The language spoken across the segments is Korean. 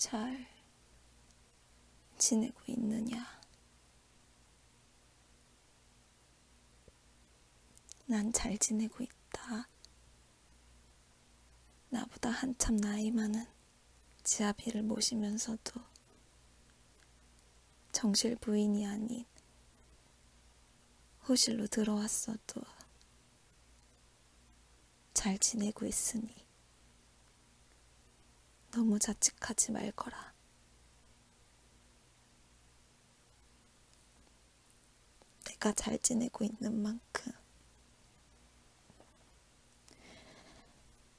잘 지내고 있느냐? 난 잘 지내고 있다. 나보다 한참 나이 많은 지아비를 모시면서도 정실 부인이 아닌 호실로 들어왔어도 잘 지내고 있으니 너무 자책하지 말거라. 내가 잘 지내고 있는 만큼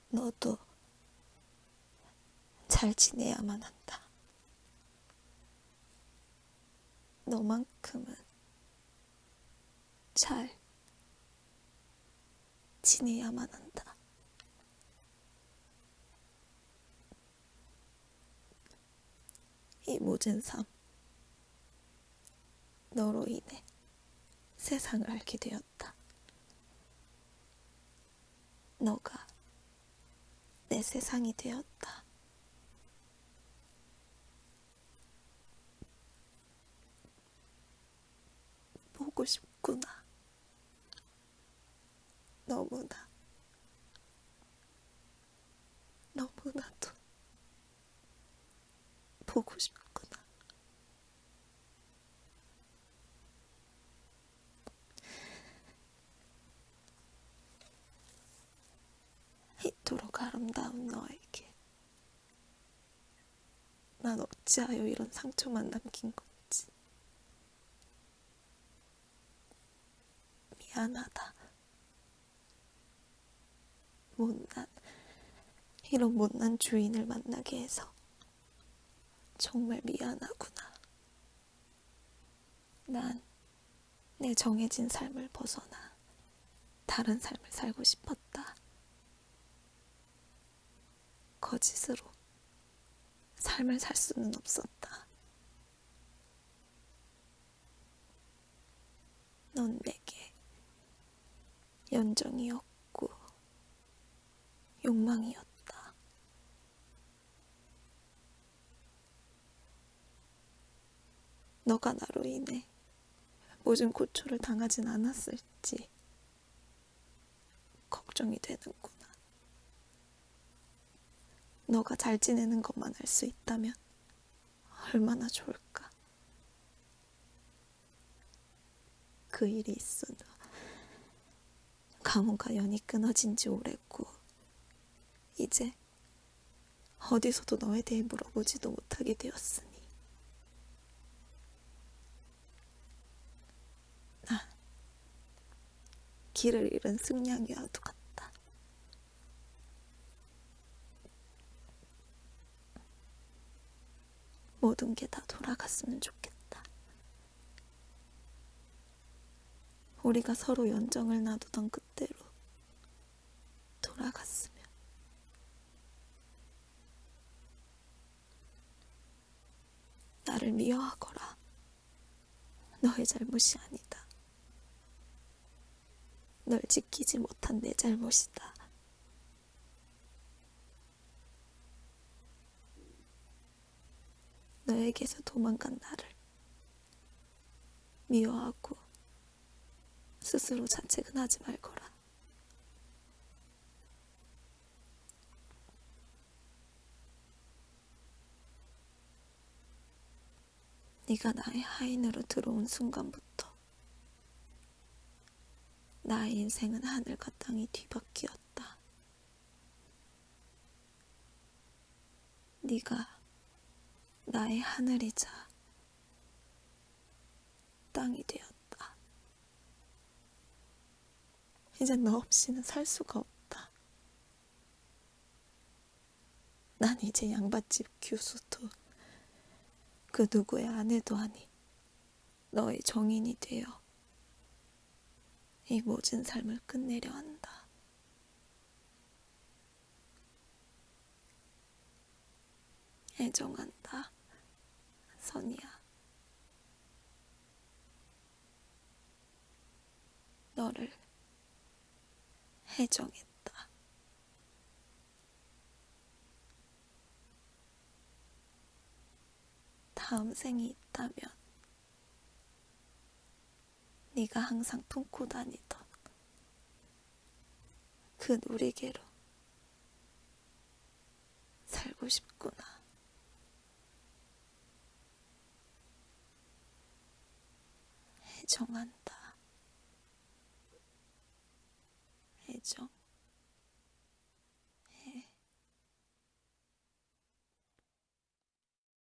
너도 잘 지내야만 한다. 너만큼은 잘 지내야만 한다. 이 모든 삶, 너로 인해 세상을 알게 되었다. 너가 내 세상이 되었다. 보고 싶구나. 너무나, 너무나도 보고 싶구나. 이토록 아름다운 너에게 난 어찌하여 이런 상처만 남긴 건지 미안하다. 못난 이런 못난 주인을 만나게 해서 정말 미안하구나. 난 내 정해진 삶을 벗어나 다른 삶을 살고 싶었다. 거짓으로 삶을 살 수는 없었다. 넌 내게 연정이었고 욕망이었다. 너가 나로 인해 모든 고초를 당하진 않았을지 걱정이 되는구나. 너가 잘 지내는 것만 알 수 있다면 얼마나 좋을까. 그 일이 후 가문과 연이 끊어진 지 오래고 이제 어디서도 너에 대해 물어보지도 못하게 되었으니 난 길을 잃은 승냥이와도 같다. 모든 게 다 돌아갔으면 좋겠다. 우리가 서로 연정을 놔두던 그때로 돌아갔으면. 나를 미워하거라. 너의 잘못이 아니다. 널 지키지 못한 내 잘못이다. 너에게서 도망간 나를 미워하고 스스로 자책은 하지 말거라. 네가 나의 하인으로 들어온 순간부터 나의 인생은 하늘과 땅이 뒤바뀌었다. 네가 나의 하늘이자 땅이 되었다. 이제 너 없이는 살 수가 없다. 난 이제 양반집 교수도 그 누구의 아내도 아닌 너의 정인이 되어 이 모진 삶을 끝내려 한다. 애정한다, 선이야. 너를 해정했다. 다음 생이 있다면 네가 항상 품고 다니던 그 놀이개로 살고 싶구나. 애정한다. 애정.